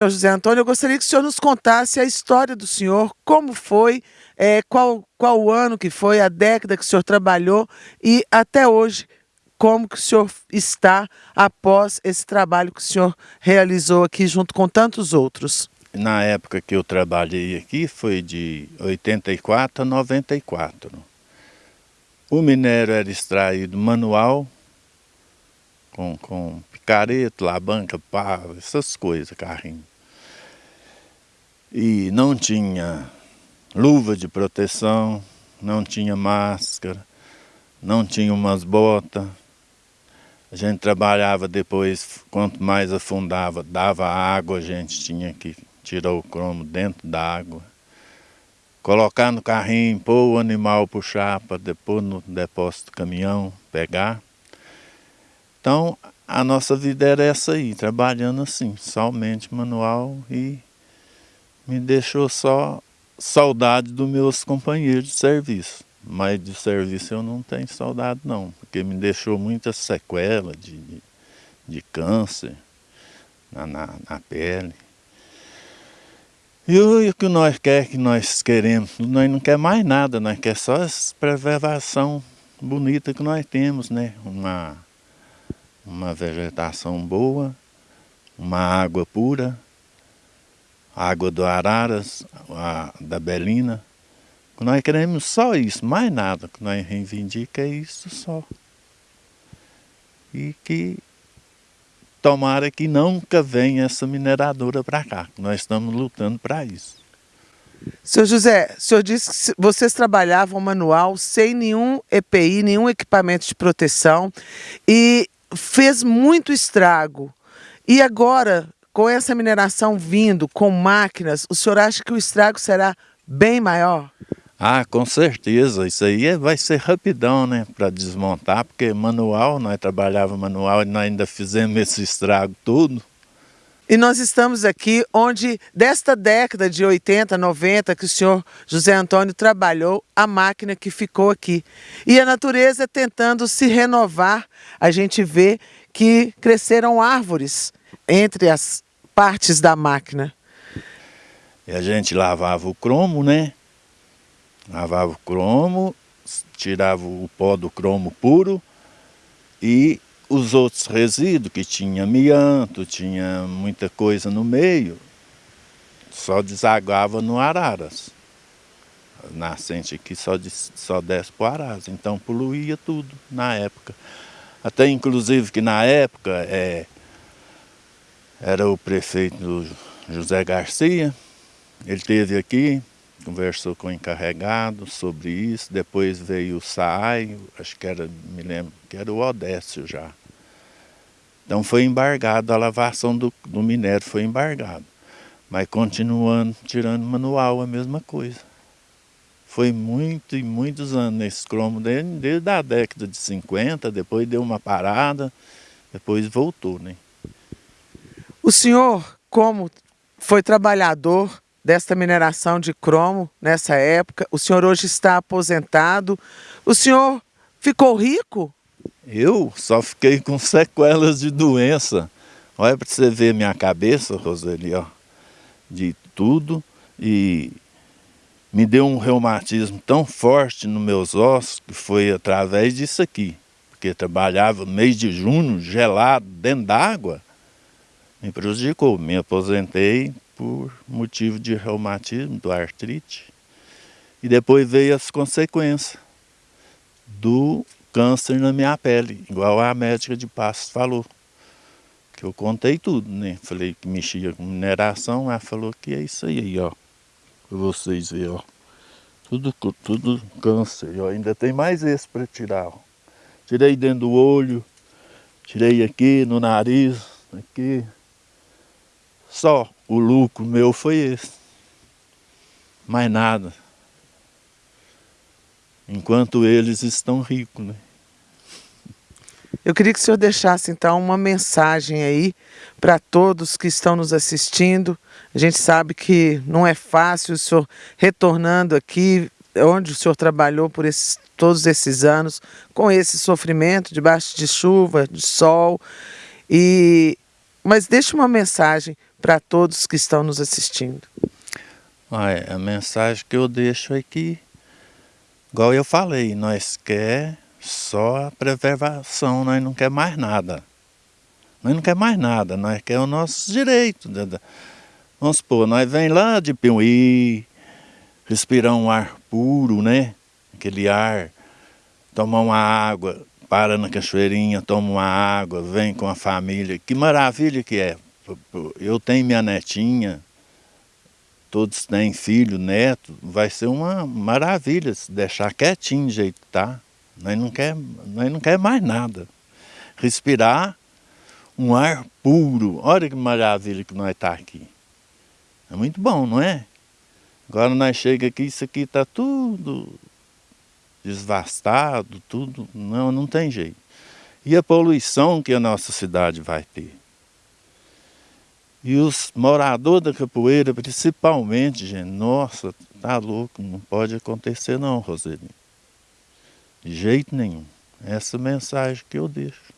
José Antônio, eu gostaria que o senhor nos contasse a história do senhor, como foi, é, qual, qual o ano que foi, a década que o senhor trabalhou e até hoje, como que o senhor está após esse trabalho que o senhor realizou aqui junto com tantos outros. Na época que eu trabalhei aqui foi de 84 a 94. O minério era extraído manual, com, com picareta, labanca, pá, essas coisas, carrinho. E não tinha luva de proteção, não tinha máscara, não tinha umas botas. A gente trabalhava depois, quanto mais afundava, dava água, a gente tinha que tirar o cromo dentro da água. Colocar no carrinho, pôr o animal puxar para depois no depósito do caminhão, pegar. Então, a nossa vida era essa aí, trabalhando assim, somente manual e me deixou só saudade dos meus companheiros de serviço. Mas de serviço eu não tenho saudade não, porque me deixou muita sequela de, de, de câncer na, na, na, pele. E o, que nós quer, que nós queremos, nós não quer mais nada, nós quer só essa preservação bonita que nós temos, né? Uma, uma vegetação boa, uma água pura, água do Araras, a, da Belina. Nós queremos só isso, mais nada que nós reivindica é isso só. E que tomara que nunca venha essa mineradora para cá, nós estamos lutando para isso. Senhor José, o senhor disse que vocês trabalhavam manual sem nenhum EPI, nenhum equipamento de proteção e fez muito estrago. E agora, com essa mineração vindo, com máquinas, o senhor acha que o estrago será bem maior? Ah, com certeza. Isso aí é, vai ser rapidão, né? Para desmontar, porque manual, nós trabalhávamos manual e nós ainda fizemos esse estrago tudo. E nós estamos aqui onde, desta década de 80, 90, que o senhor José Antônio trabalhou, a máquina que ficou aqui. E a natureza tentando se renovar, a gente vê que cresceram árvores entre as partes da máquina? E a gente lavava o cromo, né? Lavava o cromo, tirava o pó do cromo puro e os outros resíduos, que tinha amianto, tinha muita coisa no meio, só desagava no Araras. A nascente aqui só, só desce para o Araras, então poluía tudo na época. Até inclusive que na época é, era o prefeito José Garcia, ele esteve aqui, conversou com o encarregado sobre isso, depois veio o SAI, acho que era, me lembro, que era o Odécio já. Então foi embargado, a lavação do, do minério foi embargado. Mas continuando, tirando manual, a mesma coisa. Foi muito e muitos anos nesse cromo, desde, desde a década de 50, depois deu uma parada, depois voltou, né? O senhor, como foi trabalhador desta mineração de cromo nessa época, o senhor hoje está aposentado, o senhor ficou rico? Eu só fiquei com sequelas de doença. Olha para você ver minha cabeça, Roseli, ó, de tudo. E me deu um reumatismo tão forte nos meus ossos que foi através disso aqui. Porque trabalhava mês de junho, gelado, dentro d'água me prejudicou. Me aposentei por motivo de reumatismo, do artrite. E depois veio as consequências do câncer na minha pele, igual a médica de Passos falou. Que eu contei tudo, né? Falei que mexia com mineração, ela falou que é isso aí, ó. Pra vocês verem, ó. Tudo, tudo câncer, ó. Ainda tem mais esse para tirar, ó. Tirei dentro do olho, tirei aqui no nariz, aqui. Só o lucro meu foi esse. Mais nada. Enquanto eles estão ricos, né? Eu queria que o senhor deixasse então uma mensagem aí para todos que estão nos assistindo. A gente sabe que não é fácil o senhor retornando aqui, onde o senhor trabalhou por esses, todos esses anos, com esse sofrimento, debaixo de chuva, de sol. E, mas deixe uma mensagem para todos que estão nos assistindo? A mensagem que eu deixo é que, igual eu falei, nós quer só a preservação, nós não quer mais nada. Nós não quer mais nada, nós quer o nosso direito. Vamos supor, nós vem lá de Piuí, respirar um ar puro, né? Aquele ar, tomar uma água, para na cachoeirinha, toma uma água, vem com a família. Que maravilha que é. Eu tenho minha netinha, todos têm filho, neto, vai ser uma maravilha se deixar quietinho do jeito que tá. Nós não quer, nós não quer mais nada. Respirar um ar puro. Olha que maravilha que nós está aqui. É muito bom, não é? Agora nós chega aqui, isso aqui está tudo desvastado, tudo. Não, não tem jeito. E a poluição que a nossa cidade vai ter. E os moradores da capoeira, principalmente, gente, nossa, tá louco, não pode acontecer não, Roseli. De jeito nenhum. Essa mensagem que eu deixo.